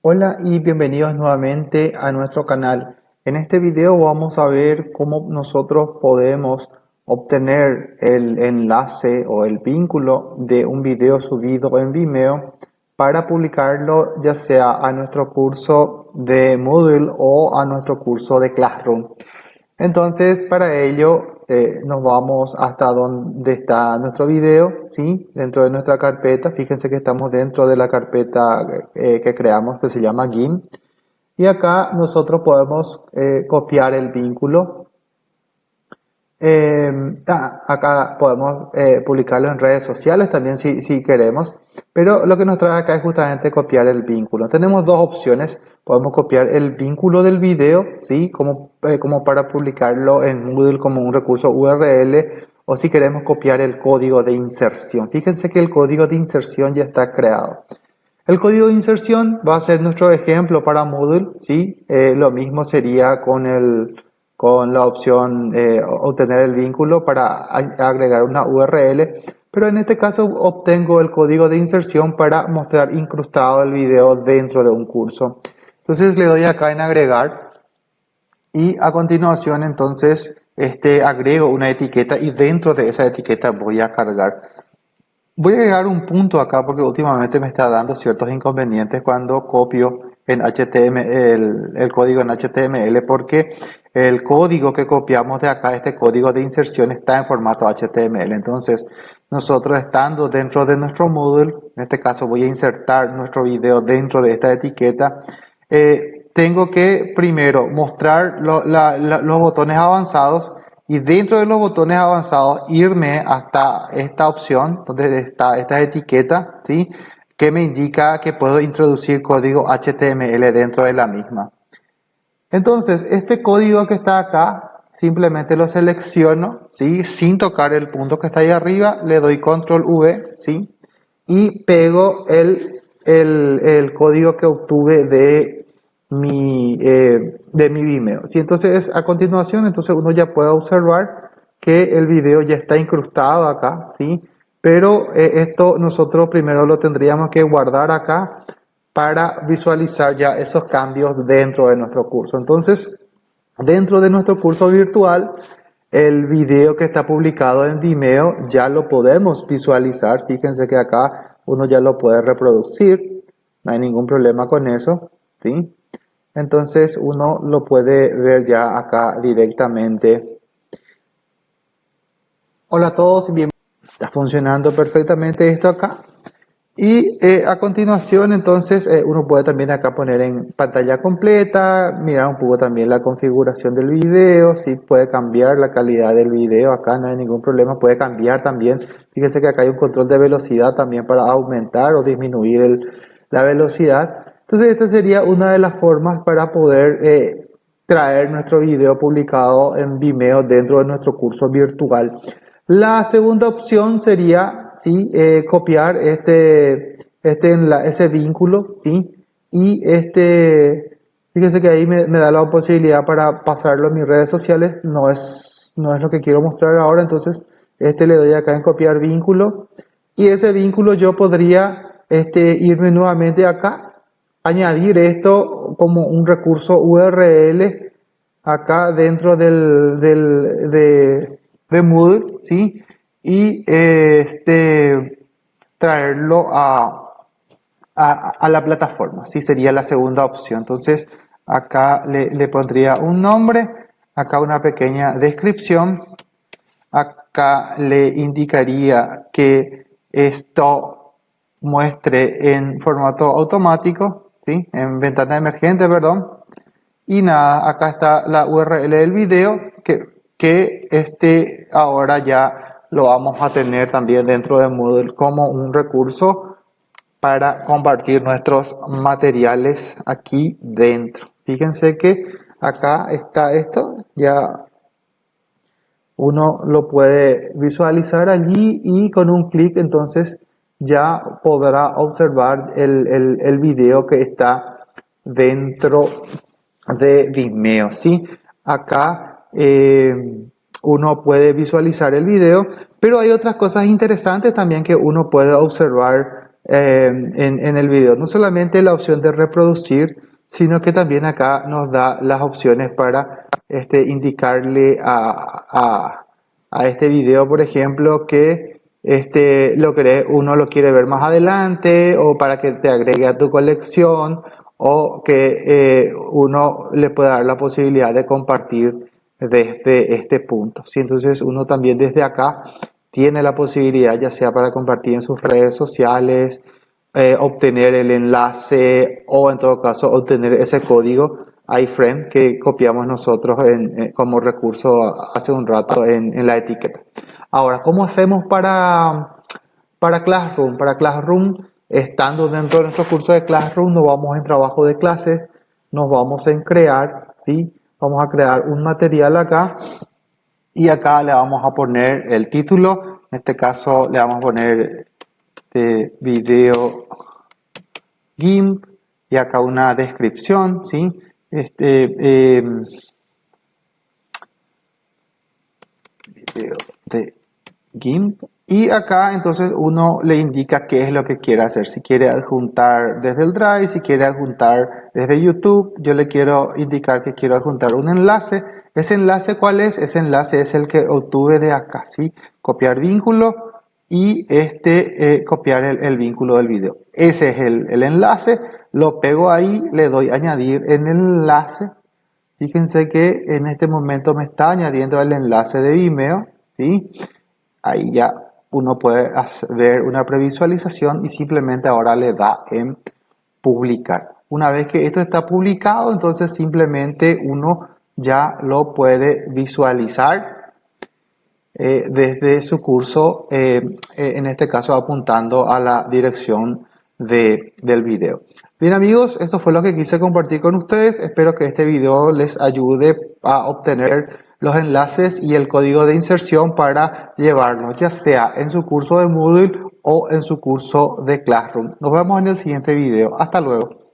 Hola y bienvenidos nuevamente a nuestro canal. En este video vamos a ver cómo nosotros podemos obtener el enlace o el vínculo de un video subido en Vimeo para publicarlo ya sea a nuestro curso de Moodle o a nuestro curso de Classroom. Entonces para ello eh, nos vamos hasta donde está nuestro video, ¿sí? dentro de nuestra carpeta. Fíjense que estamos dentro de la carpeta eh, que creamos que se llama GIMP. Y acá nosotros podemos eh, copiar el vínculo eh, ah, acá podemos eh, publicarlo en redes sociales también si, si, queremos, pero lo que nos trae acá es justamente copiar el vínculo. Tenemos dos opciones, podemos copiar el vínculo del video, ¿sí? como, eh, como para publicarlo en Moodle como un recurso URL, o si queremos copiar el código de inserción. Fíjense que el código de inserción ya está creado. El código de inserción va a ser nuestro ejemplo para Moodle, ¿sí? lo mismo sería con el con la opción eh, obtener el vínculo para agregar una URL, pero en este caso obtengo el código de inserción para mostrar incrustado el video dentro de un curso. Entonces le doy acá en agregar y a continuación entonces este, agrego una etiqueta y dentro de esa etiqueta voy a cargar. Voy a agregar un punto acá porque últimamente me está dando ciertos inconvenientes cuando copio en HTML, el, código en HTML porque el código que copiamos de acá, este código de inserción está en formato HTML. Entonces, nosotros estando dentro de nuestro Moodle, en este caso voy a insertar nuestro video dentro de esta etiqueta, eh, tengo que primero mostrar los botones avanzados y dentro de los botones avanzados irme hasta esta opción donde está esta etiqueta, ¿sí? Que me indica que puedo introducir código HTML dentro de la misma. Entonces, este código que está acá, simplemente lo selecciono, ¿sí? sin tocar el punto que está ahí arriba, le doy control V, ¿sí? y pego el, el, código que obtuve de mi, eh, de mi Vimeo. ¿sí? Entonces, a continuación, entonces uno ya puede observar que el video ya está incrustado acá, ¿sí? Pero eh, esto nosotros primero lo tendríamos que guardar acá para visualizar ya esos cambios dentro de nuestro curso. Entonces, dentro de nuestro curso virtual, el video que está publicado en Vimeo ya lo podemos visualizar. Fíjense que acá uno ya lo puede reproducir. No hay ningún problema con eso. ¿sí? Entonces uno lo puede ver ya acá directamente. Hola a todos y bienvenidos. Está funcionando perfectamente esto acá. Y eh, a continuación, entonces, eh, uno puede también acá poner en pantalla completa, mirar un poco también la configuración del video, si puede cambiar la calidad del video, acá no hay ningún problema, puede cambiar también. Fíjense que acá hay un control de velocidad también para aumentar o disminuir el, la velocidad. Entonces, esta sería una de las formas para poder eh, traer nuestro video publicado en Vimeo dentro de nuestro curso virtual. La segunda opción sería ¿sí? Eh, copiar este, este ese vínculo ¿sí? y este, fíjense que ahí me, da la posibilidad para pasarlo en mis redes sociales, no es, no es lo que quiero mostrar ahora, entonces este le doy acá en copiar vínculo y ese vínculo yo podría este, irme nuevamente acá, añadir esto como un recurso URL acá dentro del, del de, de Moodle, ¿sí? Y este, traerlo a, a, la plataforma, ¿sí? Sería la segunda opción. Entonces, acá le, le pondría un nombre, acá una pequeña descripción, acá le indicaría que esto muestre en formato automático, ¿sí? En ventana emergente, perdón. Y nada, acá está la URL del video que que este ahora ya lo vamos a tener también dentro de Moodle como un recurso para compartir nuestros materiales aquí dentro. Fíjense que acá está esto, ya uno lo puede visualizar allí y con un clic entonces ya podrá observar el, el, el video que está dentro de Vimeo. ¿sí? Acá eh, uno puede visualizar el video, pero hay otras cosas interesantes también que uno puede observar eh, en, el video. No solamente la opción de reproducir, sino que también acá nos da las opciones para este, indicarle a, a, este video, por ejemplo, que este, lo uno lo quiere ver más adelante o para que te agregue a tu colección o que eh, uno le pueda dar la posibilidad de compartir desde este punto. ¿sí? Entonces uno también desde acá tiene la posibilidad, ya sea para compartir en sus redes sociales, eh, obtener el enlace o en todo caso obtener ese código iframe que copiamos nosotros en, como recurso hace un rato en, la etiqueta. Ahora, ¿cómo hacemos para, para Classroom? Para Classroom, estando dentro de nuestro curso de Classroom, nos vamos en trabajo de clases, nos vamos en crear, ¿sí? Vamos a crear un material acá y acá le vamos a poner el título, en este caso le vamos a poner de video GIMP y acá una descripción, ¿sí? Este, em, video de GIMP y acá entonces uno le indica qué es lo que quiere hacer, si quiere adjuntar desde el Drive, si quiere adjuntar desde YouTube, yo le quiero indicar que quiero adjuntar un enlace, ese enlace ¿cuál es? Ese enlace es el que obtuve de acá, ¿sí? Copiar vínculo y este eh, copiar el, vínculo del video. Ese es el, el enlace, lo pego ahí, le doy añadir en el enlace, fíjense que en este momento me está añadiendo el enlace de Vimeo, ¿sí? Ahí ya uno puede ver una previsualización y simplemente ahora le da en publicar. Una vez que esto está publicado, entonces simplemente uno ya lo puede visualizar eh, desde su curso, eh, eh, en este caso apuntando a la dirección de, del video. Bien amigos, esto fue lo que quise compartir con ustedes. Espero que este video les ayude a obtener los enlaces y el código de inserción para llevarlos, ya sea en su curso de Moodle o en su curso de Classroom. Nos vemos en el siguiente video. Hasta luego.